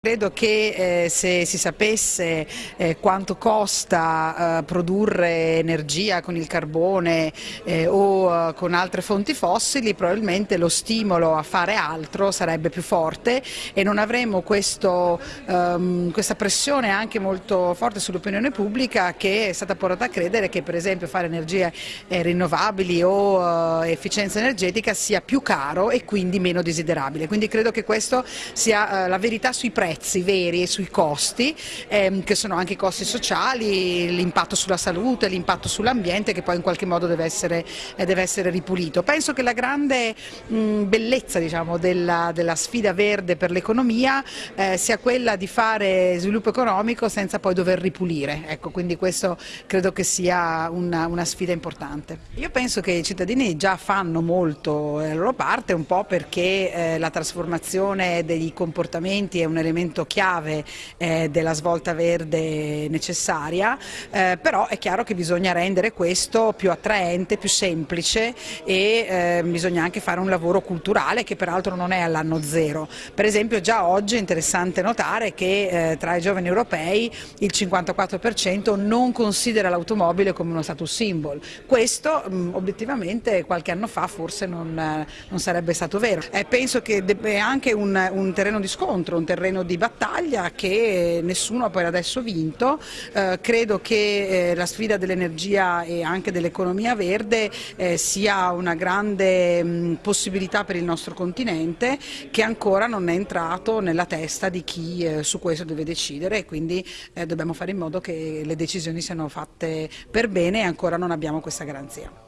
Credo che eh, se si sapesse eh, quanto costa eh, produrre energia con il carbone eh, o eh, con altre fonti fossili, probabilmente lo stimolo a fare altro sarebbe più forte e non avremo questo, ehm, questa pressione anche molto forte sull'opinione pubblica che è stata portata a credere che per esempio fare energie eh, rinnovabili o efficienza energetica sia più caro e quindi meno desiderabile. Quindi credo che questa sia la verità sui prezzi prezzi veri e sui costi, ehm, che sono anche i costi sociali, l'impatto sulla salute, l'impatto sull'ambiente che poi in qualche modo deve essere, eh, deve essere ripulito. Penso che la grande mh, bellezza diciamo, della, della, sfida verde per l'economia eh, sia quella di fare sviluppo economico senza poi dover ripulire, ecco, quindi questo credo che sia una, una sfida importante. Io penso che i cittadini già fanno molto la loro parte, un po' perché eh, la trasformazione dei comportamenti è un elemento elemento chiave eh, della svolta verde necessaria, eh, però è chiaro che bisogna rendere questo più attraente, più semplice e eh, bisogna anche fare un lavoro culturale che peraltro non è all'anno zero. Per esempio già oggi è interessante notare che eh, tra i giovani europei il 54% non considera l'automobile come uno status symbol. Questo mh, obiettivamente qualche anno fa forse non, non sarebbe stato vero. Eh, penso che è anche un, un terreno di scontro, un terreno di battaglia che nessuno poi adesso vinto, eh, credo che eh, la sfida dell'energia e anche dell'economia verde eh, sia una grande mh, possibilità per il nostro continente che ancora non è entrato nella testa di chi eh, su questo deve decidere e quindi eh, dobbiamo fare in modo che le decisioni siano fatte per bene e ancora non abbiamo questa garanzia.